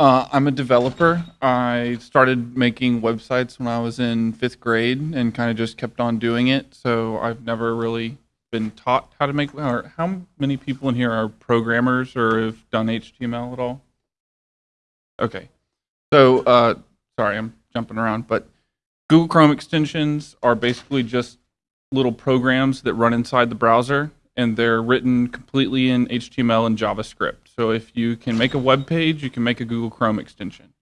Uh, I'm a developer. I started making websites when I was in fifth grade and kind of just kept on doing it. So I've never really been taught how to make. Or how many people in here are programmers or have done HTML at all? Okay. So uh, sorry, I'm jumping around, but Google Chrome extensions are basically just little programs that run inside the browser and they're written completely in HTML and JavaScript. So if you can make a web page, you can make a Google Chrome extension.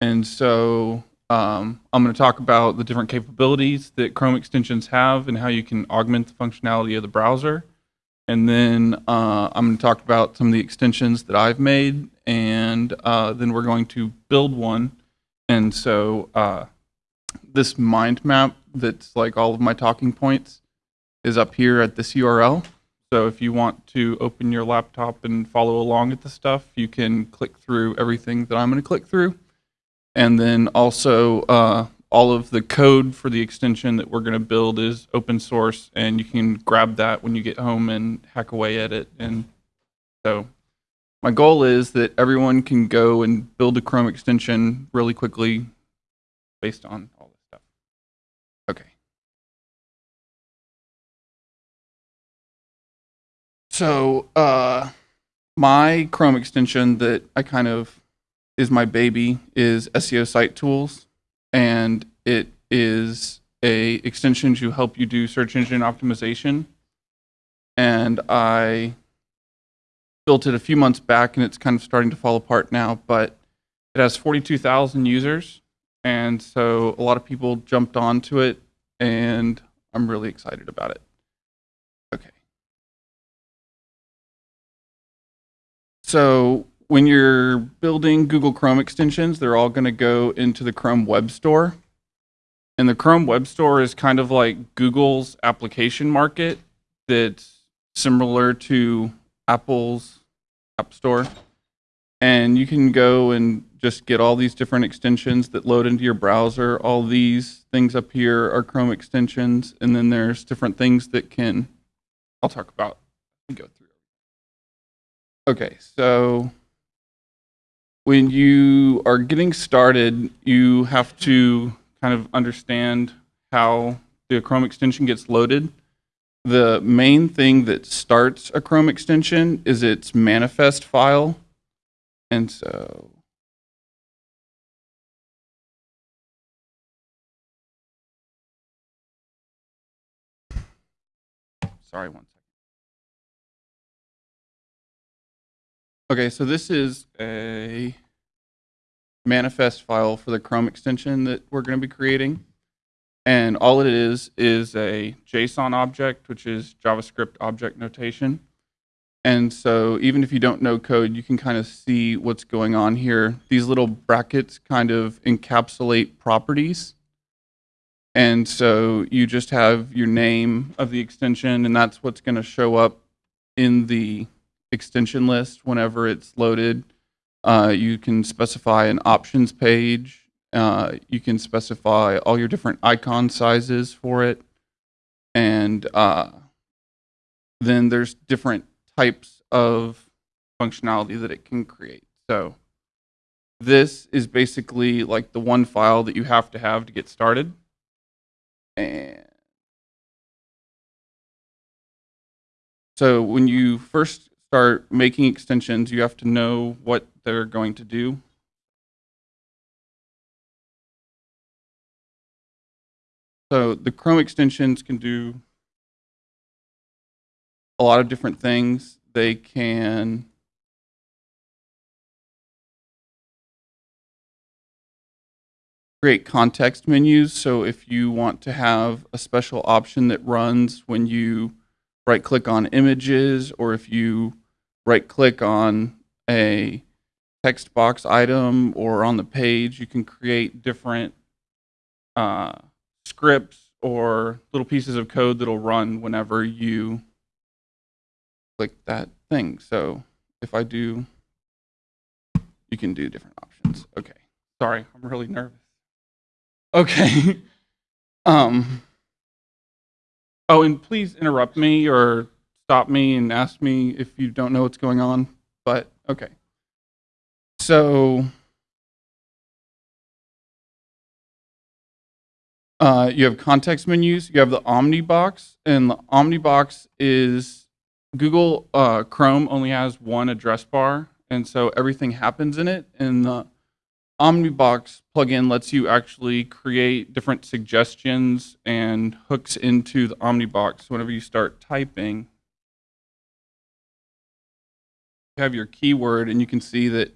And so um, I'm going to talk about the different capabilities that Chrome extensions have and how you can augment the functionality of the browser. And then uh, I'm going to talk about some of the extensions that I've made, and uh, then we're going to build one. And so uh, this mind map that's like all of my talking points is up here at this URL. So if you want to open your laptop and follow along with the stuff, you can click through everything that I'm going to click through. And then also uh, all of the code for the extension that we're going to build is open source and you can grab that when you get home and hack away at it. And so my goal is that everyone can go and build a Chrome extension really quickly based on So uh, my Chrome extension that I kind of is my baby is SEO Site Tools, and it is a extension to help you do search engine optimization. And I built it a few months back, and it's kind of starting to fall apart now. But it has 42,000 users, and so a lot of people jumped onto it, and I'm really excited about it. So when you're building Google Chrome extensions, they're all going to go into the Chrome Web Store. And the Chrome Web Store is kind of like Google's application market that's similar to Apple's App Store. And you can go and just get all these different extensions that load into your browser. All these things up here are Chrome extensions. And then there's different things that can, I'll talk about, go through. Okay, so when you are getting started, you have to kind of understand how the Chrome extension gets loaded. The main thing that starts a Chrome extension is its manifest file. And so sorry, one. Okay, so this is a manifest file for the Chrome extension that we're going to be creating. And all it is is a JSON object, which is JavaScript object notation. And so even if you don't know code, you can kind of see what's going on here. These little brackets kind of encapsulate properties. And so you just have your name of the extension, and that's what's going to show up in the extension list whenever it's loaded. Uh, you can specify an options page. Uh, you can specify all your different icon sizes for it. And uh, then there's different types of functionality that it can create. So this is basically like the one file that you have to have to get started. And so when you first start making extensions, you have to know what they're going to do. So the Chrome extensions can do a lot of different things. They can create context menus. So if you want to have a special option that runs when you right click on images or if you right click on a text box item or on the page, you can create different uh, scripts or little pieces of code that'll run whenever you click that thing. So if I do, you can do different options. Okay. Sorry, I'm really nervous. Okay. um, Oh, and please interrupt me or stop me and ask me if you don't know what's going on. But okay. So uh, you have context menus. You have the OmniBox, and the OmniBox is Google uh, Chrome only has one address bar, and so everything happens in it. And the Omnibox plugin lets you actually create different suggestions and hooks into the Omnibox. Whenever you start typing, you have your keyword, and you can see that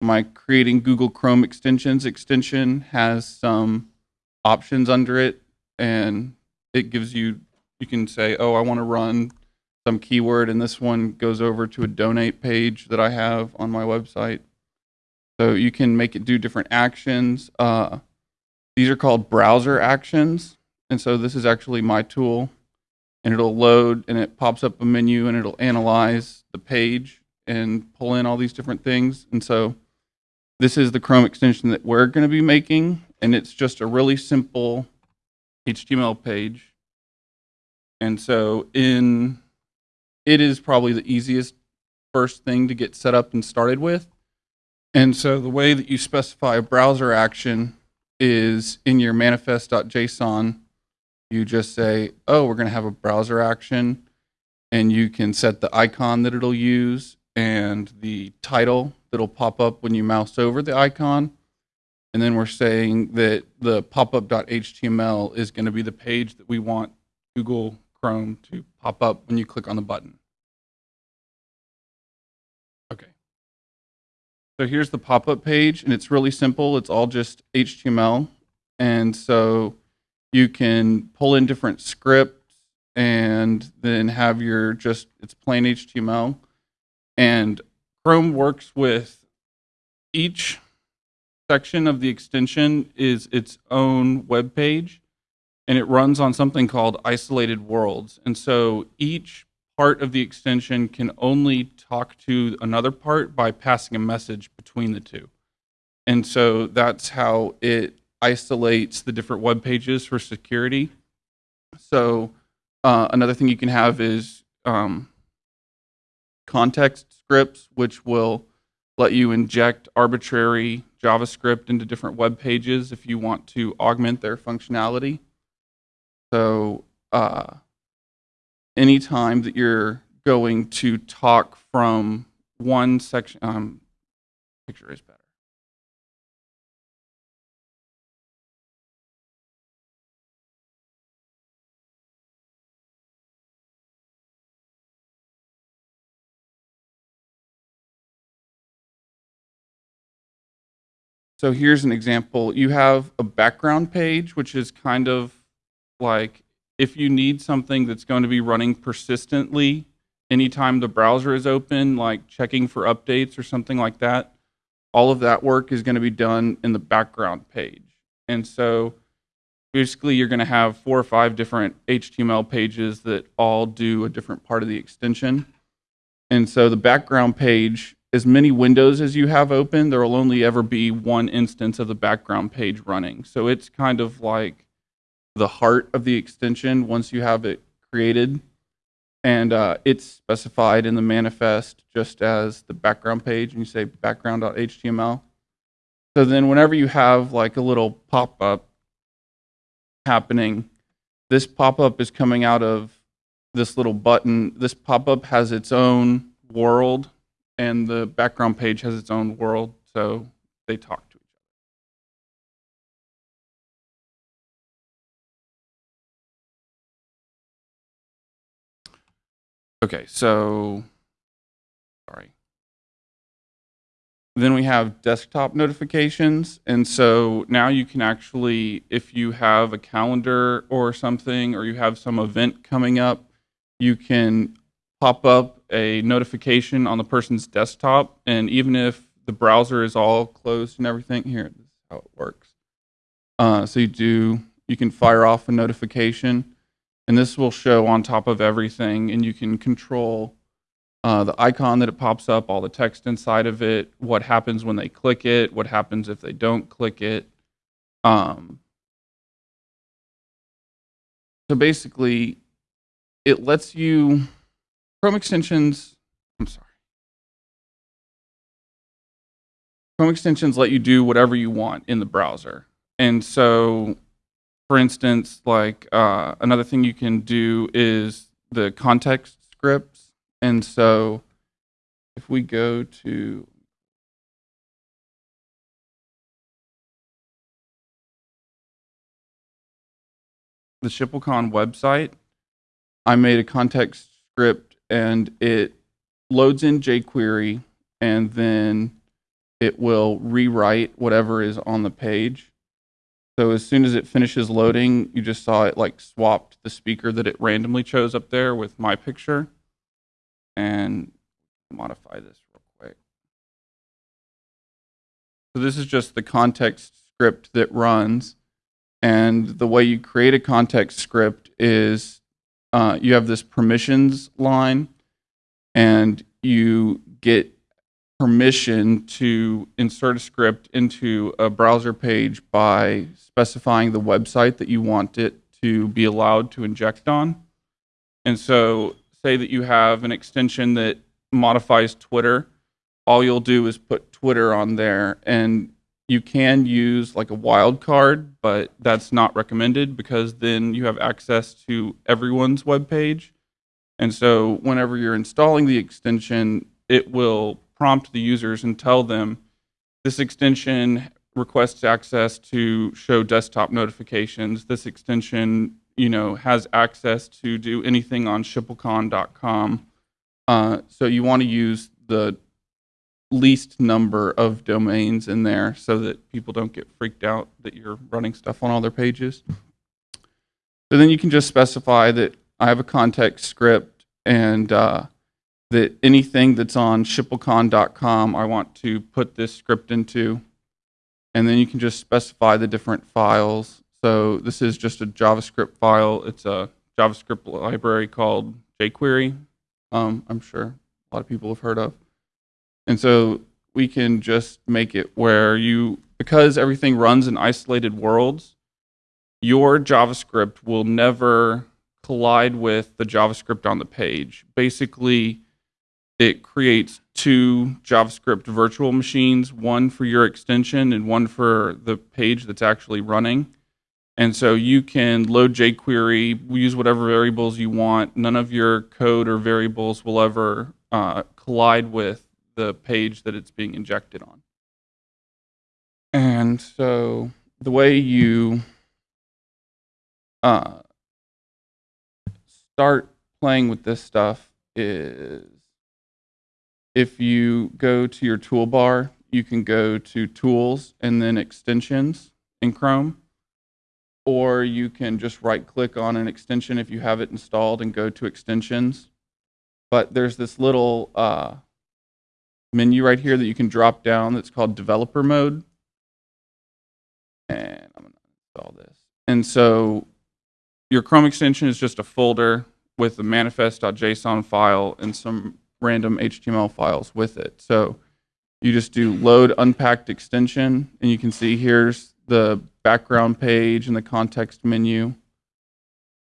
my creating Google Chrome extensions extension has some options under it, and it gives you you can say, oh, I want to run some keyword, and this one goes over to a donate page that I have on my website. So you can make it do different actions. Uh, these are called browser actions, and so this is actually my tool, and it'll load, and it pops up a menu, and it'll analyze the page and pull in all these different things, and so this is the Chrome extension that we're going to be making, and it's just a really simple HTML page. And so in it is probably the easiest first thing to get set up and started with. And so the way that you specify a browser action is in your manifest.json, you just say, oh, we're going to have a browser action, and you can set the icon that it'll use and the title that'll pop up when you mouse over the icon. And then we're saying that the popup.html is going to be the page that we want Google Chrome to pop up when you click on the button. So here's the pop-up page, and it's really simple. It's all just HTML. And so you can pull in different scripts and then have your just, it's plain HTML. And Chrome works with each section of the extension is its own web page and it runs on something called isolated worlds. And so each part of the extension can only talk to another part by passing a message between the two. And so that's how it isolates the different web pages for security. So uh, another thing you can have is um, context scripts, which will let you inject arbitrary JavaScript into different web pages if you want to augment their functionality. So uh, anytime that you're going to talk from one section, um, picture is better. So here's an example. You have a background page, which is kind of like if you need something that's going to be running persistently anytime the browser is open, like checking for updates or something like that, all of that work is going to be done in the background page. And so basically you're going to have four or five different HTML pages that all do a different part of the extension. And so the background page as many windows as you have open, there will only ever be one instance of the background page running. So it's kind of like the heart of the extension once you have it created. And uh, it's specified in the manifest just as the background page, and you say background.html. So then whenever you have like a little pop-up happening, this pop-up is coming out of this little button. This pop-up has its own world and the background page has its own world, so they talk Okay, so, sorry. Then we have desktop notifications. And so now you can actually, if you have a calendar or something, or you have some event coming up, you can pop up a notification on the person's desktop. And even if the browser is all closed and everything, here, this is how it works. Uh, so you do, you can fire off a notification and this will show on top of everything and you can control uh, the icon that it pops up, all the text inside of it, what happens when they click it, what happens if they don't click it. Um, so basically, it lets you Chrome extensions, I'm sorry. Chrome extensions let you do whatever you want in the browser. And so for instance, like uh, another thing you can do is the context scripts. And so if we go to the ShippleCon website, I made a context script and it loads in jQuery and then it will rewrite whatever is on the page. So as soon as it finishes loading, you just saw it like swapped the speaker that it randomly chose up there with my picture. And modify this real quick. So this is just the context script that runs. And the way you create a context script is uh, you have this permissions line and you get permission to insert a script into a browser page by specifying the website that you want it to be allowed to inject on. And so say that you have an extension that modifies Twitter, all you'll do is put Twitter on there and you can use like a wildcard, but that's not recommended because then you have access to everyone's web page. And so whenever you're installing the extension, it will prompt the users and tell them this extension requests access to show desktop notifications. This extension, you know, has access to do anything on shipplecon.com. Uh, so you want to use the least number of domains in there so that people don't get freaked out that you're running stuff on all their pages. So then you can just specify that I have a context script and uh, that anything that's on shipplecon.com I want to put this script into. And then you can just specify the different files. So this is just a JavaScript file. It's a JavaScript library called jQuery. Um, I'm sure a lot of people have heard of. And so we can just make it where you, because everything runs in isolated worlds, your JavaScript will never collide with the JavaScript on the page. Basically, it creates two JavaScript virtual machines, one for your extension and one for the page that's actually running. And so you can load jQuery, use whatever variables you want. None of your code or variables will ever uh, collide with the page that it's being injected on. And so the way you uh, start playing with this stuff is if you go to your toolbar, you can go to Tools and then Extensions in Chrome. Or you can just right click on an extension if you have it installed and go to Extensions. But there's this little uh, menu right here that you can drop down that's called Developer Mode. And I'm going to install this. And so your Chrome extension is just a folder with a manifest.json file and some random HTML files with it. So you just do load unpacked extension, and you can see here's the background page and the context menu.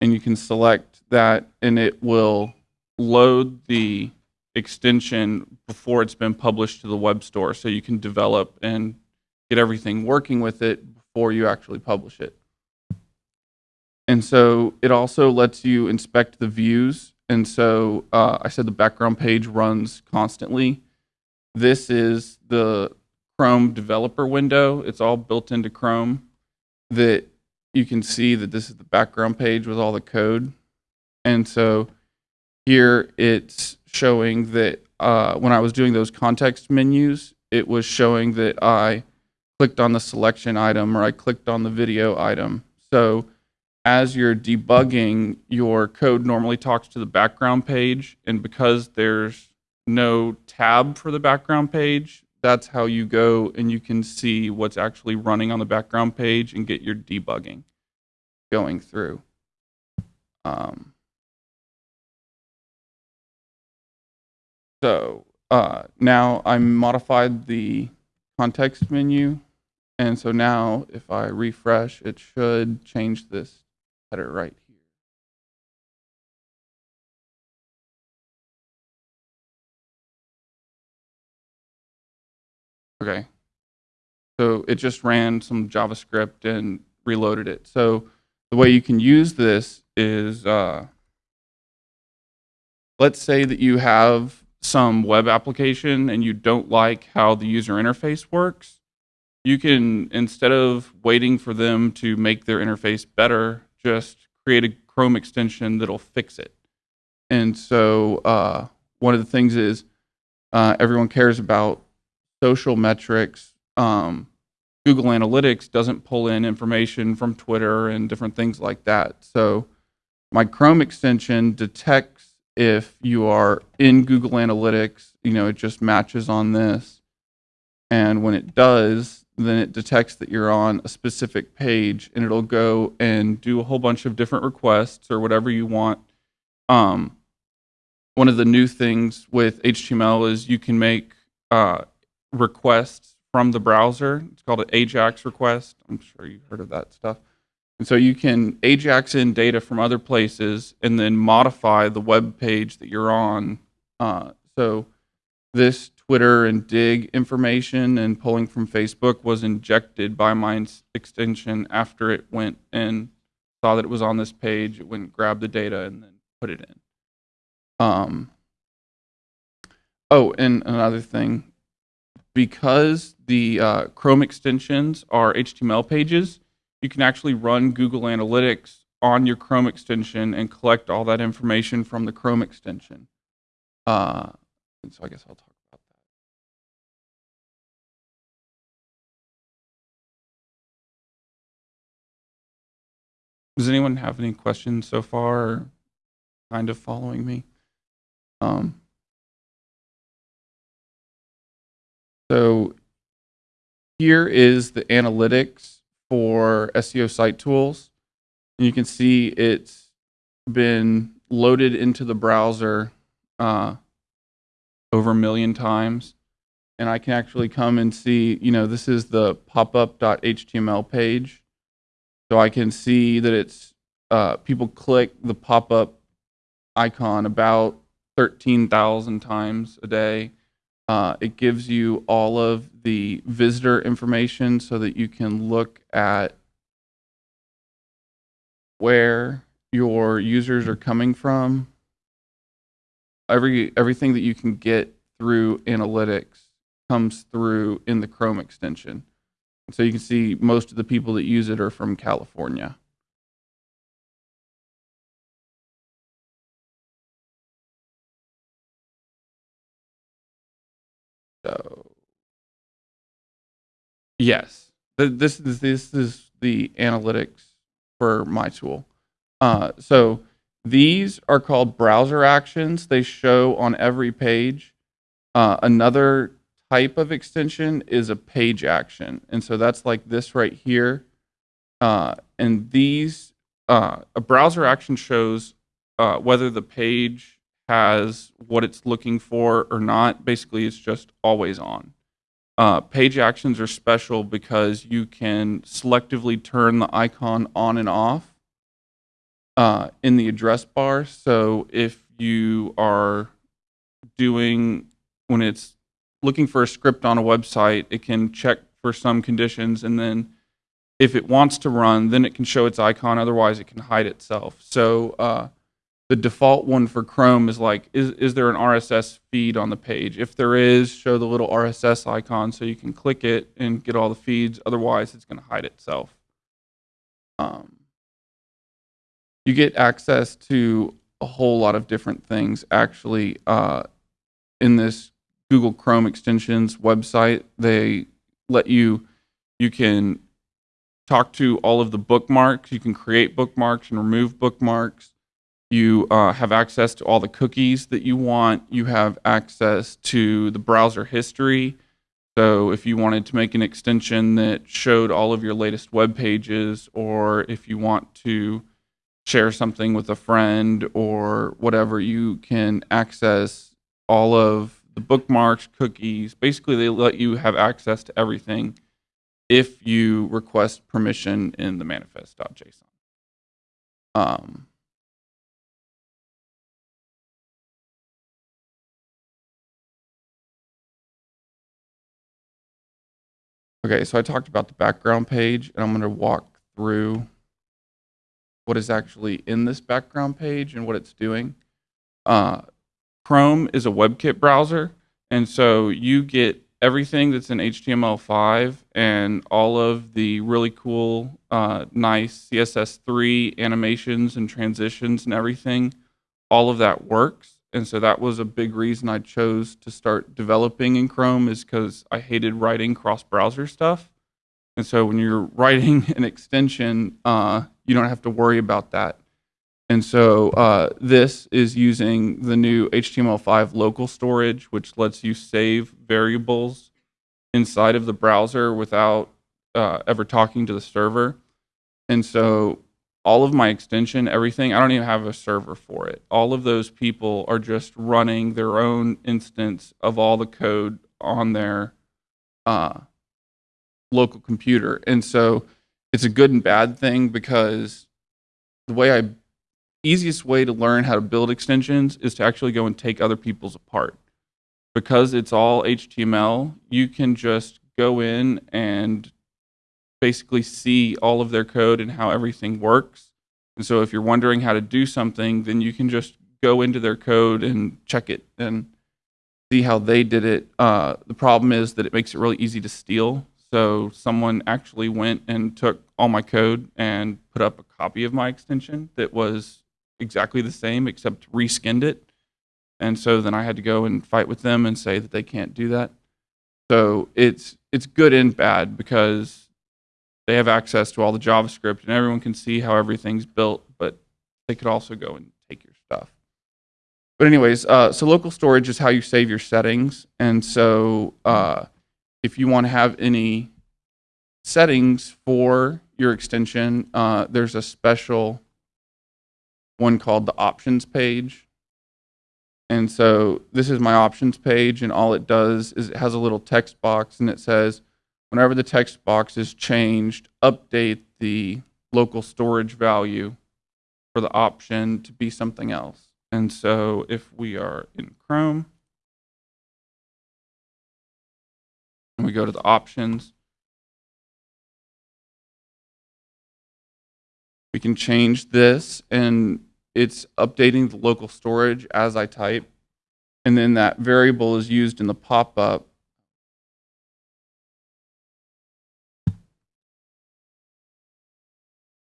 And you can select that, and it will load the extension before it's been published to the web store. So you can develop and get everything working with it before you actually publish it. And so it also lets you inspect the views and so uh, I said the background page runs constantly. This is the Chrome developer window. It's all built into Chrome that you can see that this is the background page with all the code. And so here it's showing that uh, when I was doing those context menus, it was showing that I clicked on the selection item or I clicked on the video item. So as you're debugging, your code normally talks to the background page. And because there's no tab for the background page, that's how you go and you can see what's actually running on the background page and get your debugging going through. Um, so uh, now I modified the context menu. And so now if I refresh, it should change this header right here. Okay. So it just ran some JavaScript and reloaded it. So the way you can use this is uh, let's say that you have some web application and you don't like how the user interface works you can instead of waiting for them to make their interface better just create a chrome extension that'll fix it. And so uh, one of the things is uh, everyone cares about social metrics. Um, google analytics doesn't pull in information from twitter and different things like that. So my chrome extension detects if you are in google analytics you know it just matches on this. And when it does then it detects that you're on a specific page and it'll go and do a whole bunch of different requests or whatever you want. Um, one of the new things with html is you can make uh, requests from the browser. It's called an ajax request. I'm sure you've heard of that stuff. And so you can ajax in data from other places and then modify the web page that you're on. Uh, so this Twitter and Digg information and pulling from Facebook was injected by my extension after it went and saw that it was on this page. It went and grabbed the data and then put it in. Um, oh, and another thing, because the uh, Chrome extensions are HTML pages, you can actually run Google Analytics on your Chrome extension and collect all that information from the Chrome extension. Uh, and so I guess I'll talk Does anyone have any questions so far kind of following me? Um, so here is the analytics for SEO site tools. And you can see it's been loaded into the browser uh, over a million times. And I can actually come and see, you know, this is the popup.html page. So I can see that it's, uh, people click the pop-up icon about 13,000 times a day. Uh, it gives you all of the visitor information so that you can look at where your users are coming from. Every everything that you can get through analytics comes through in the Chrome extension. So you can see most of the people that use it are from California. So yes, this is this is the analytics for my tool. Uh, so these are called browser actions. They show on every page. Uh, another type of extension is a page action. And so that's like this right here. Uh, and these, uh, a browser action shows uh, whether the page has what it's looking for or not. Basically, it's just always on. Uh, page actions are special because you can selectively turn the icon on and off uh, in the address bar. So if you are doing, when it's looking for a script on a website, it can check for some conditions and then if it wants to run, then it can show its icon. Otherwise, it can hide itself. So uh, the default one for Chrome is like, is, is there an RSS feed on the page? If there is, show the little RSS icon so you can click it and get all the feeds. Otherwise, it's going to hide itself. Um, you get access to a whole lot of different things actually uh, in this Google Chrome extensions website. They let you, you can talk to all of the bookmarks. You can create bookmarks and remove bookmarks. You uh, have access to all the cookies that you want. You have access to the browser history. So if you wanted to make an extension that showed all of your latest web pages, or if you want to share something with a friend or whatever, you can access all of the bookmarks, cookies. Basically, they let you have access to everything if you request permission in the manifest.json. Um, Okay, so I talked about the background page, and I'm going to walk through what is actually in this background page and what it's doing. Uh, Chrome is a WebKit browser, and so you get everything that's in HTML5 and all of the really cool, uh, nice CSS3 animations and transitions and everything. All of that works, and so that was a big reason I chose to start developing in Chrome is because I hated writing cross-browser stuff. And so when you're writing an extension, uh, you don't have to worry about that. And so uh, this is using the new HTML5 local storage, which lets you save variables inside of the browser without uh, ever talking to the server. And so all of my extension, everything, I don't even have a server for it. All of those people are just running their own instance of all the code on their uh, local computer. And so it's a good and bad thing because the way I easiest way to learn how to build extensions is to actually go and take other people's apart. Because it's all HTML, you can just go in and basically see all of their code and how everything works. And so if you're wondering how to do something, then you can just go into their code and check it and see how they did it. Uh, the problem is that it makes it really easy to steal. So someone actually went and took all my code and put up a copy of my extension that was exactly the same except reskinned it. And so then I had to go and fight with them and say that they can't do that. So it's it's good and bad because they have access to all the JavaScript and everyone can see how everything's built, but they could also go and take your stuff. But anyways, uh, so local storage is how you save your settings. And so uh, if you want to have any settings for your extension, uh, there's a special one called the options page. And so this is my options page, and all it does is it has a little text box, and it says, whenever the text box is changed, update the local storage value for the option to be something else. And so if we are in Chrome, and we go to the options, we can change this and it's updating the local storage as I type. And then that variable is used in the pop-up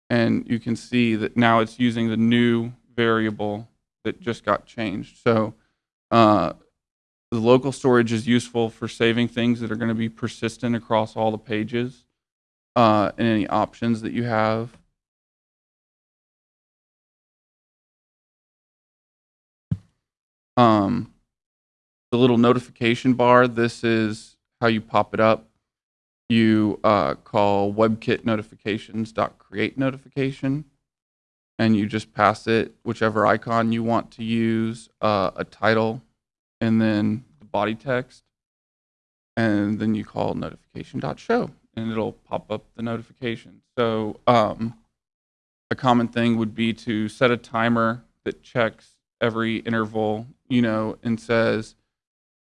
and you can see that now it's using the new variable that just got changed. So uh, the local storage is useful for saving things that are going to be persistent across all the pages uh, and any options that you have. Um, the little notification bar, this is how you pop it up. You uh, call webkit notifications dot create notification, and you just pass it whichever icon you want to use, uh, a title, and then the body text, and then you call notification show, and it'll pop up the notification. So um, a common thing would be to set a timer that checks every interval, you know, and says,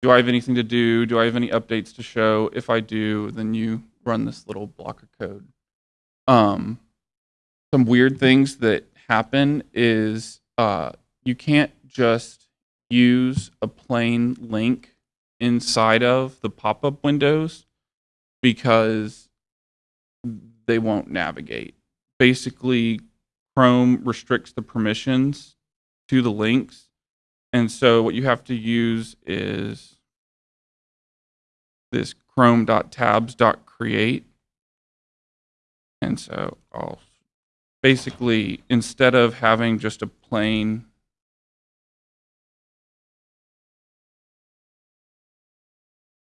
do I have anything to do? Do I have any updates to show? If I do, then you run this little block of code. Um, some weird things that happen is uh, you can't just use a plain link inside of the pop-up windows because they won't navigate. Basically, Chrome restricts the permissions to the links. And so what you have to use is this chrome.tabs.create. And so I'll basically, instead of having just a plain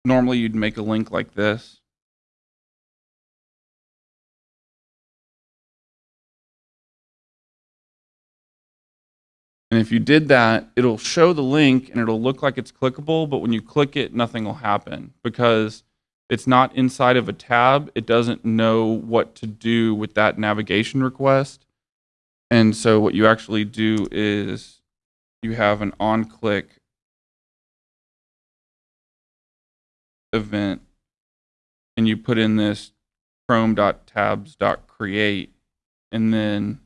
normally you'd make a link like this. And if you did that, it'll show the link and it'll look like it's clickable, but when you click it, nothing will happen because it's not inside of a tab. It doesn't know what to do with that navigation request. And so what you actually do is you have an on-click event and you put in this chrome.tabs.create and then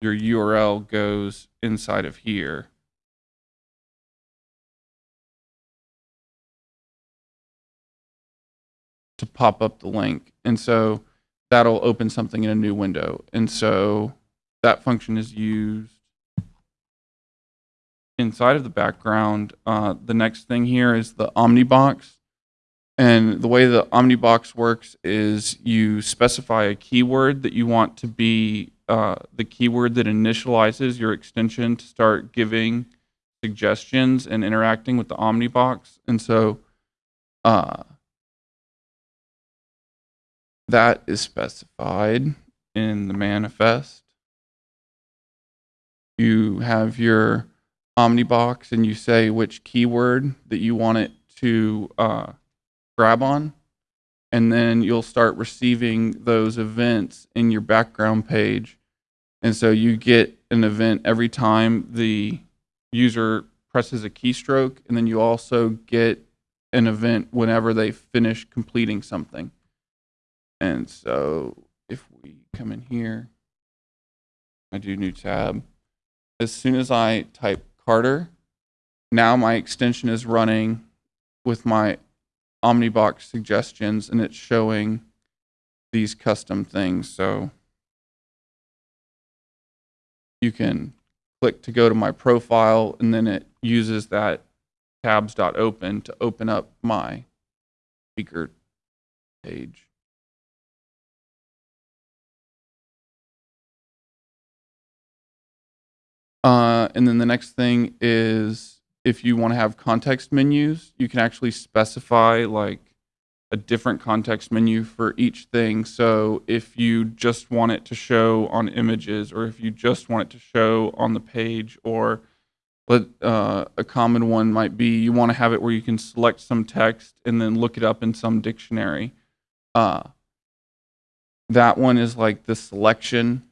your URL goes inside of here. To pop up the link. And so that'll open something in a new window. And so that function is used inside of the background. Uh, the next thing here is the Omnibox. And the way the Omnibox works is you specify a keyword that you want to be uh, the keyword that initializes your extension to start giving suggestions and interacting with the Omnibox. And so uh, that is specified in the manifest. You have your Omnibox and you say which keyword that you want it to uh, grab on. And then you'll start receiving those events in your background page. And so you get an event every time the user presses a keystroke. And then you also get an event whenever they finish completing something. And so if we come in here, I do new tab. As soon as I type Carter, now my extension is running with my Omnibox suggestions and it's showing these custom things. So you can click to go to my profile and then it uses that tabs.open to open up my speaker page. Uh, and then the next thing is if you want to have context menus, you can actually specify like a different context menu for each thing. So if you just want it to show on images, or if you just want it to show on the page, or but uh, a common one might be you want to have it where you can select some text and then look it up in some dictionary. Uh, that one is like the selection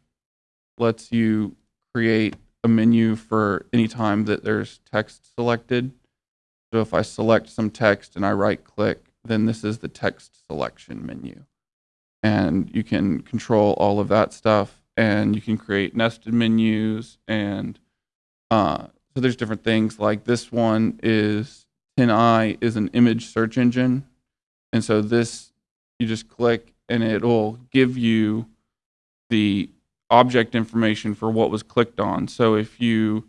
lets you create a menu for any time that there's text selected. So if I select some text and I right click, then this is the text selection menu. And you can control all of that stuff and you can create nested menus and uh, so there's different things like this one is TinEye is an image search engine. And so this, you just click and it'll give you the object information for what was clicked on. So if you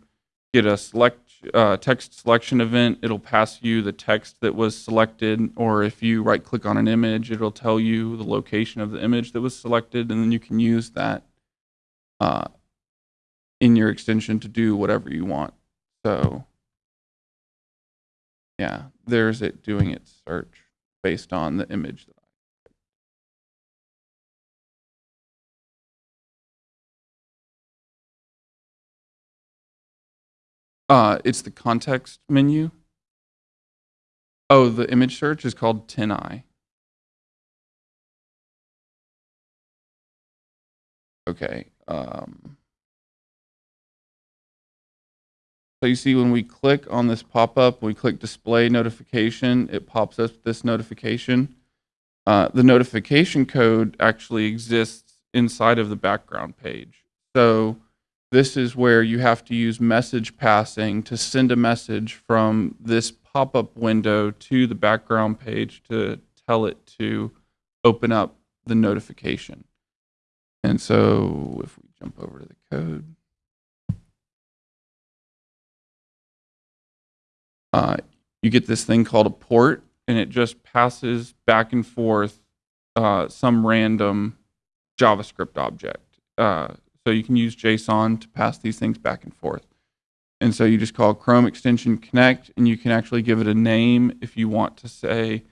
get a select uh, text selection event, it'll pass you the text that was selected. Or if you right click on an image, it'll tell you the location of the image that was selected. And then you can use that uh, in your extension to do whatever you want. So yeah, there's it doing its search based on the image that Uh, it's the context menu. Oh, the image search is called TinEye. Okay. Um, so you see when we click on this pop-up, we click display notification, it pops up this notification. Uh, the notification code actually exists inside of the background page. So this is where you have to use message passing to send a message from this pop-up window to the background page to tell it to open up the notification. And so if we jump over to the code, uh, you get this thing called a port, and it just passes back and forth uh, some random JavaScript object. Uh, so you can use JSON to pass these things back and forth. And so you just call Chrome extension connect, and you can actually give it a name if you want to say,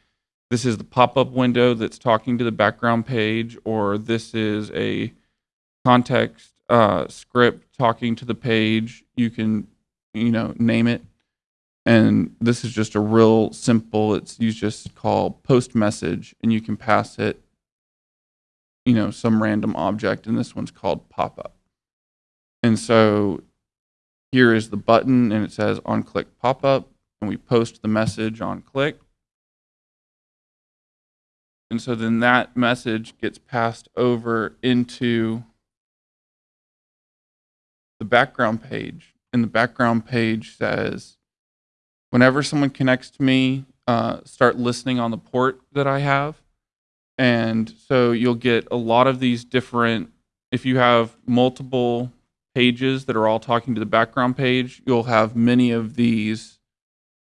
this is the pop-up window that's talking to the background page, or this is a context uh, script talking to the page. You can, you know, name it. And this is just a real simple, it's you just call post message, and you can pass it you know, some random object, and this one's called pop-up. And so here is the button, and it says on click pop-up, and we post the message on click. And so then that message gets passed over into the background page, and the background page says, whenever someone connects to me, uh, start listening on the port that I have. And so you'll get a lot of these different, if you have multiple pages that are all talking to the background page, you'll have many of these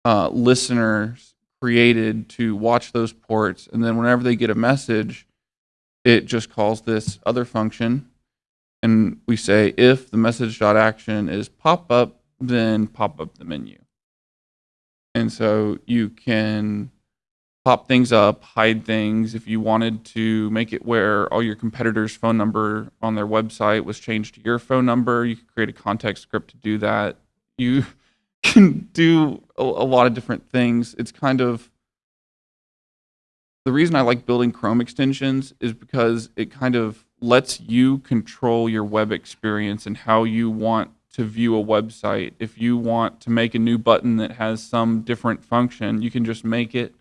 uh, listeners created to watch those ports. And then whenever they get a message, it just calls this other function. And we say if the message.action is pop up, then pop up the menu. And so you can pop things up, hide things. If you wanted to make it where all your competitors' phone number on their website was changed to your phone number, you could create a context script to do that. You can do a, a lot of different things. It's kind of the reason I like building Chrome extensions is because it kind of lets you control your web experience and how you want to view a website. If you want to make a new button that has some different function, you can just make it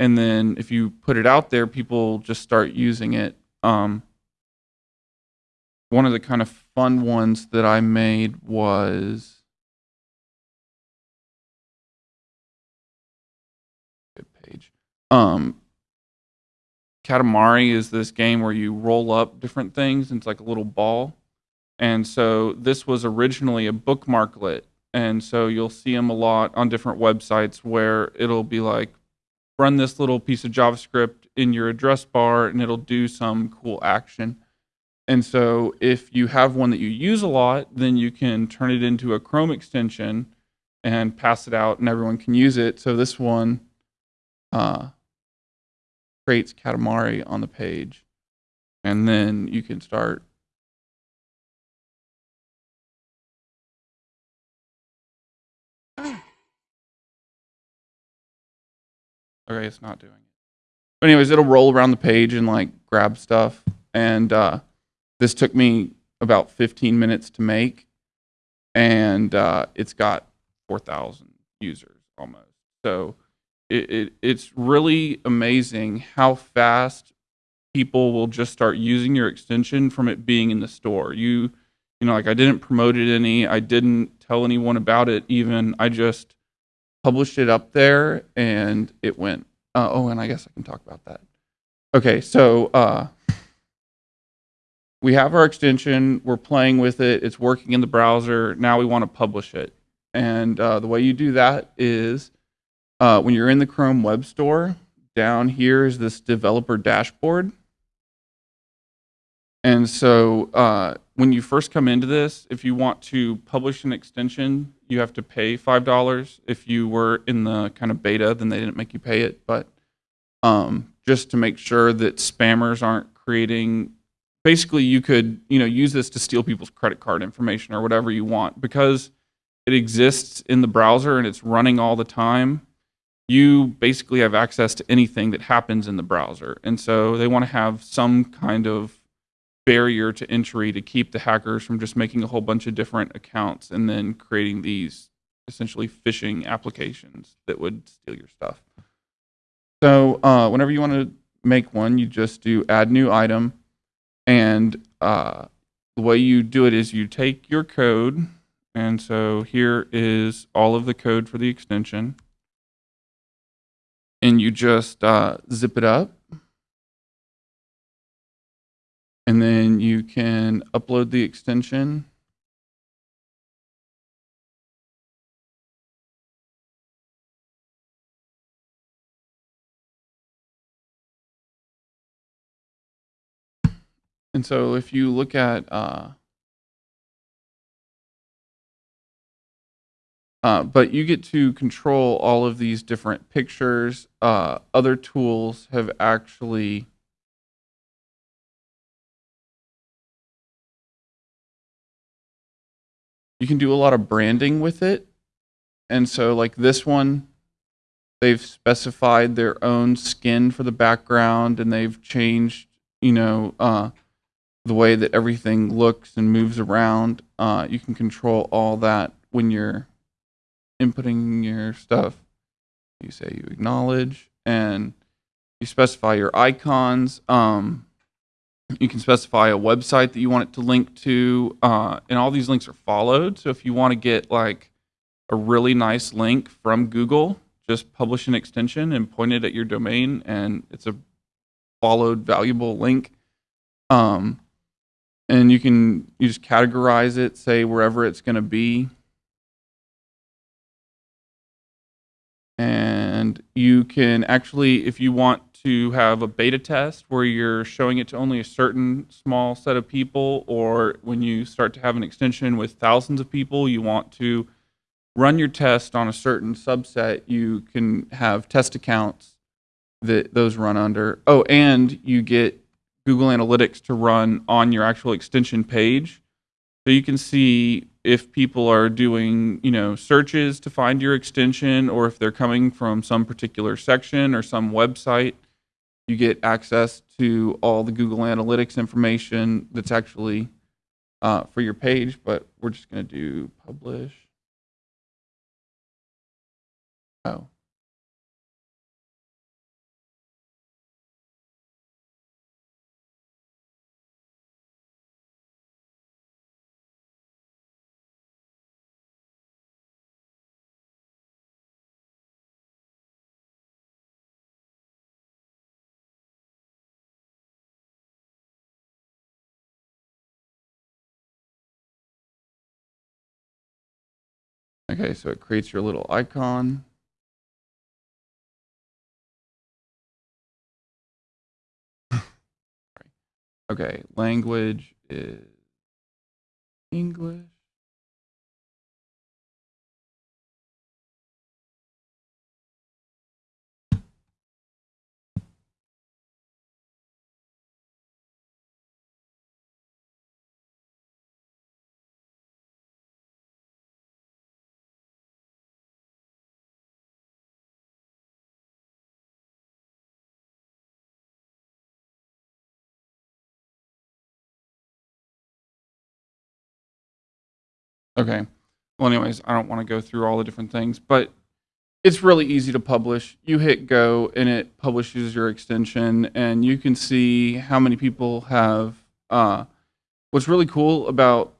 and then if you put it out there, people just start using it. Um, one of the kind of fun ones that I made was good page. Um, Katamari is this game where you roll up different things. And it's like a little ball. And so this was originally a bookmarklet. And so you'll see them a lot on different websites where it'll be like run this little piece of JavaScript in your address bar and it'll do some cool action. And so if you have one that you use a lot, then you can turn it into a Chrome extension and pass it out and everyone can use it. So this one uh, creates Katamari on the page. And then you can start Okay, it's not doing it. But anyways, it'll roll around the page and like grab stuff. And uh, this took me about 15 minutes to make, and uh, it's got 4,000 users almost. So it, it, it's really amazing how fast people will just start using your extension from it being in the store. You, you know, like I didn't promote it any, I didn't tell anyone about it even. I just published it up there and it went. Uh, oh, and I guess I can talk about that. Okay, so uh, we have our extension. We're playing with it. It's working in the browser. Now we want to publish it. And uh, the way you do that is uh, when you're in the Chrome Web Store, down here is this developer dashboard. And so uh, when you first come into this, if you want to publish an extension, you have to pay $5. If you were in the kind of beta, then they didn't make you pay it. But um, just to make sure that spammers aren't creating, basically you could you know use this to steal people's credit card information or whatever you want. Because it exists in the browser and it's running all the time, you basically have access to anything that happens in the browser. And so they want to have some kind of barrier to entry to keep the hackers from just making a whole bunch of different accounts and then creating these essentially phishing applications that would steal your stuff. So uh, whenever you want to make one, you just do add new item. And uh, the way you do it is you take your code. And so here is all of the code for the extension. And you just uh, zip it up and then you can upload the extension. And so if you look at uh, Uh, but you get to control all of these different pictures. Uh, other tools have actually you can do a lot of branding with it. And so like this one, they've specified their own skin for the background and they've changed, you know, uh, the way that everything looks and moves around. Uh, you can control all that when you're inputting your stuff. You say you acknowledge and you specify your icons. Um, You can specify a website that you want it to link to, uh, and all these links are followed. So if you want to get like a really nice link from Google, just publish an extension and point it at your domain, and it's a followed valuable link. Um, and you can you just categorize it, say wherever it's going to be. And you can actually, if you want to have a beta test where you're showing it to only a certain small set of people, or when you start to have an extension with thousands of people, you want to run your test on a certain subset, you can have test accounts that those run under. Oh, and you get Google Analytics to run on your actual extension page. So you can see if people are doing, you know, searches to find your extension or if they're coming from some particular section or some website, you get access to all the Google Analytics information that's actually uh, for your page, but we're just going to do publish. Oh. Okay, so it creates your little icon. Okay, language is English. Okay. Well, anyways, I don't want to go through all the different things, but it's really easy to publish. You hit go and it publishes your extension and you can see how many people have, uh, what's really cool about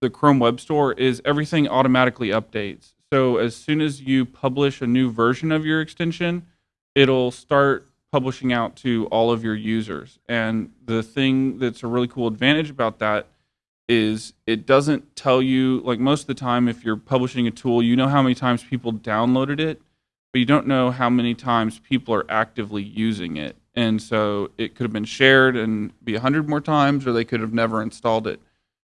the Chrome Web Store is everything automatically updates. So as soon as you publish a new version of your extension, it'll start publishing out to all of your users. And the thing that's a really cool advantage about that is it doesn't tell you like most of the time if you're publishing a tool you know how many times people downloaded it but you don't know how many times people are actively using it. And so it could have been shared and be a hundred more times or they could have never installed it.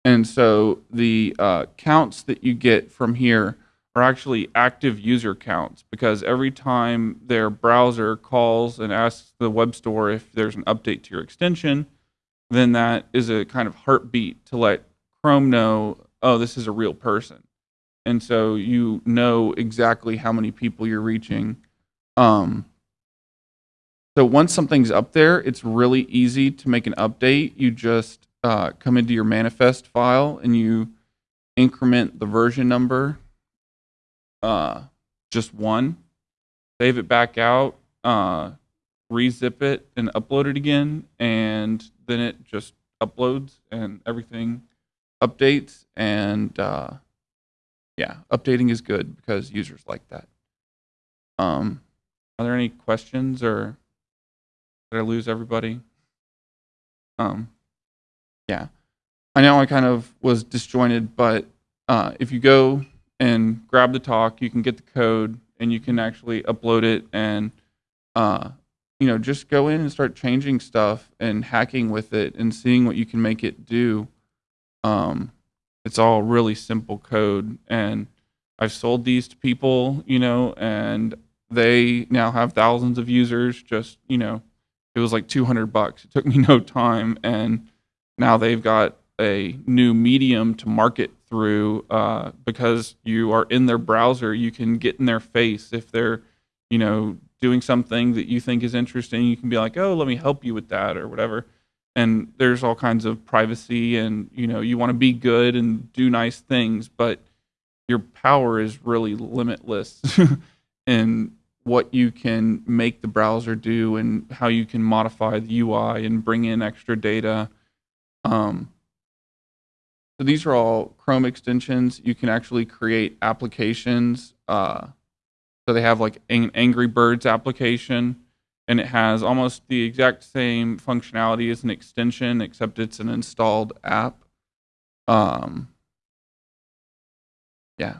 And so the uh, counts that you get from here are actually active user counts because every time their browser calls and asks the web store if there's an update to your extension then that is a kind of heartbeat to let Chrome know, oh, this is a real person. And so you know exactly how many people you're reaching. Um, so once something's up there, it's really easy to make an update. You just uh, come into your manifest file and you increment the version number uh, just one, save it back out, uh, rezip it and upload it again, and then it just uploads and everything updates. And uh, yeah, updating is good because users like that. Um, are there any questions or did I lose everybody? Um, yeah, I know I kind of was disjointed, but uh, if you go and grab the talk, you can get the code and you can actually upload it and uh, you know, just go in and start changing stuff and hacking with it and seeing what you can make it do. Um, it's all really simple code. And I've sold these to people, you know, and they now have thousands of users. Just, you know, it was like 200 bucks. It took me no time. And now they've got a new medium to market through uh, because you are in their browser. You can get in their face if they're, you know, doing something that you think is interesting, you can be like, "Oh, let me help you with that" or whatever. And there's all kinds of privacy, and you know, you want to be good and do nice things, but your power is really limitless in what you can make the browser do and how you can modify the UI and bring in extra data Um, so these are all Chrome extensions. You can actually create applications. Uh, so they have like an Angry Birds application, and it has almost the exact same functionality as an extension, except it's an installed app. Um, yeah.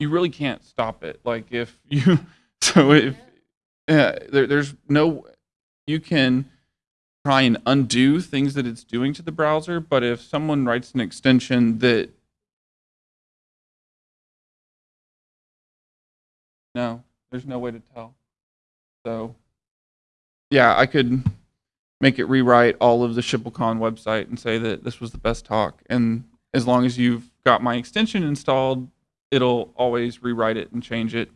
You really can't stop it. Like if you, so if yeah, there, there's no, you can try and undo things that it's doing to the browser, but if someone writes an extension that, no, there's no way to tell. So, yeah, I could make it rewrite all of the ShippleCon website and say that this was the best talk. And as long as you've got my extension installed, it'll always rewrite it and change it.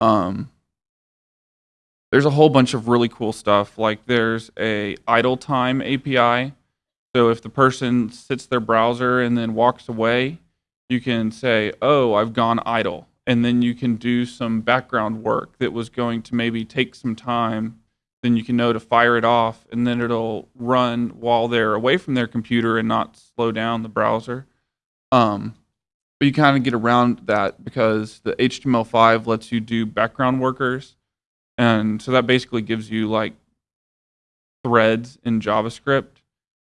Um, there's a whole bunch of really cool stuff. Like there's a idle time API. So if the person sits their browser and then walks away, you can say, "Oh, I've gone idle," and then you can do some background work that was going to maybe take some time. Then you can know to fire it off, and then it'll run while they're away from their computer and not slow down the browser. Um, but you kind of get around that because the HTML5 lets you do background workers. And so that basically gives you like threads in JavaScript.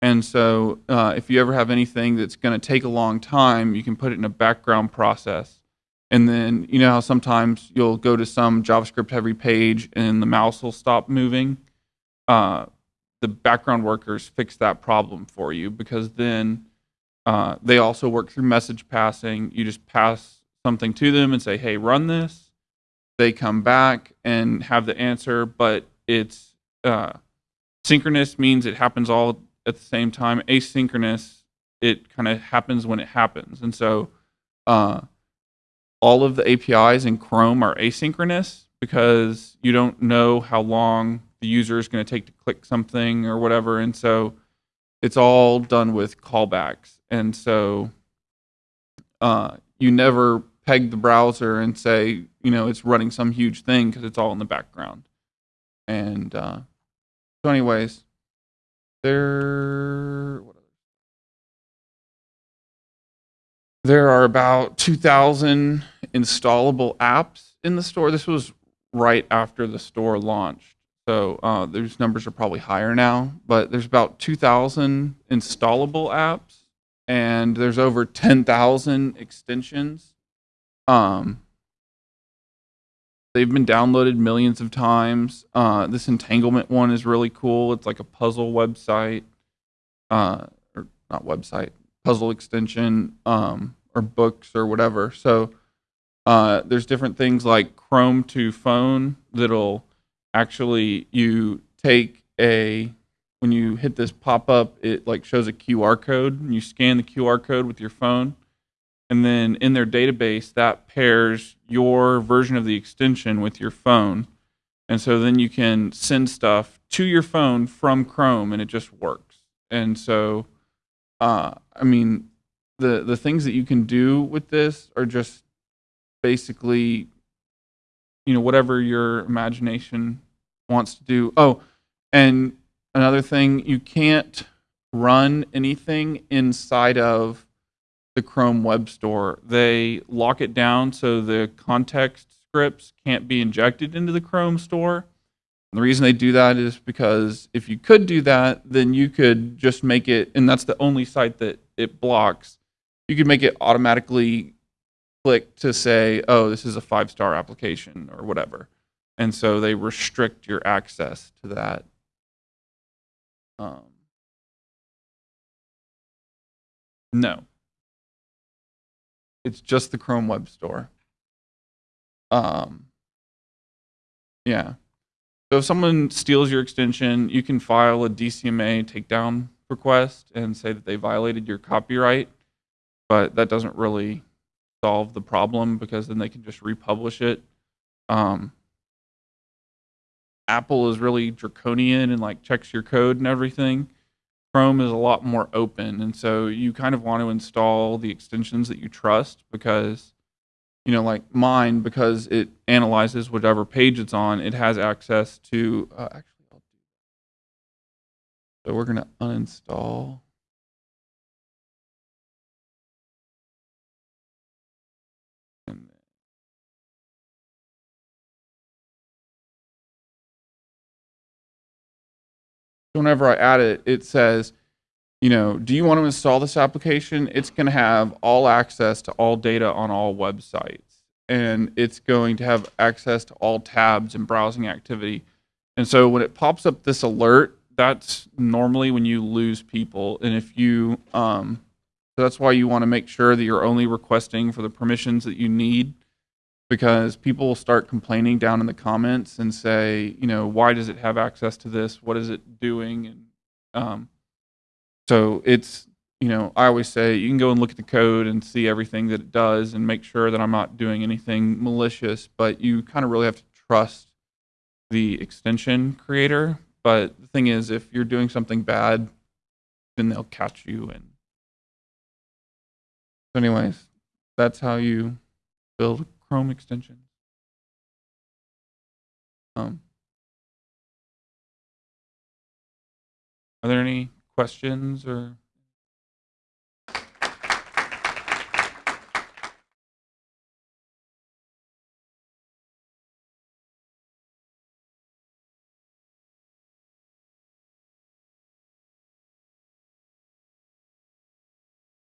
And so uh, if you ever have anything that's going to take a long time, you can put it in a background process. And then you know how sometimes you'll go to some JavaScript heavy page and the mouse will stop moving? Uh, the background workers fix that problem for you because then uh, they also work through message passing. You just pass something to them and say, hey, run this. They come back and have the answer, but it's uh, synchronous means it happens all at the same time. Asynchronous, it kind of happens when it happens. And so uh, all of the APIs in Chrome are asynchronous because you don't know how long the user is going to take to click something or whatever. And so it's all done with callbacks. And so uh, you never peg the browser and say, you know, it's running some huge thing because it's all in the background. And uh, so, anyways, there. There are about 2,000 installable apps in the store. This was right after the store launched. So uh, those numbers are probably higher now, but there's about 2,000 installable apps and there's over 10,000 extensions. Um, they've been downloaded millions of times. Uh, this entanglement one is really cool. It's like a puzzle website, uh, or not website, puzzle extension, um, or books or whatever. So uh, there's different things like Chrome to phone that'll actually you take a when you hit this pop up, it like shows a QR code and you scan the QR code with your phone. And then in their database, that pairs your version of the extension with your phone. And so then you can send stuff to your phone from Chrome and it just works. And so, uh, I mean, the, the things that you can do with this are just basically, you know, whatever your imagination wants to do. Oh, and another thing, you can't run anything inside of the Chrome Web Store. They lock it down so the context scripts can't be injected into the Chrome store. And the reason they do that is because if you could do that, then you could just make it, and that's the only site that it blocks. You could make it automatically click to say, oh, this is a five star application or whatever. And so they restrict your access to that. Um, no. It's just the Chrome Web Store. Um, yeah. So if someone steals your extension, you can file a DCMA takedown request and say that they violated your copyright, but that doesn't really solve the problem because then they can just republish it. Um, Apple is really draconian and like checks your code and everything. Chrome is a lot more open, and so you kind of want to install the extensions that you trust because, you know, like mine because it analyzes whatever page it's on. It has access to uh, actually. I'll do So we're gonna uninstall. Whenever I add it, it says, you know, do you want to install this application? It's going to have all access to all data on all websites. And it's going to have access to all tabs and browsing activity. And so when it pops up this alert, that's normally when you lose people. And if you, um, so that's why you want to make sure that you're only requesting for the permissions that you need because people will start complaining down in the comments and say, you know, why does it have access to this? What is it doing? And um, so it's, you know, I always say you can go and look at the code and see everything that it does and make sure that I'm not doing anything malicious, but you kind of really have to trust the extension creator. But the thing is, if you're doing something bad, then they'll catch you. And so, anyways, that's how you build Chrome extensions. Um, are there any questions or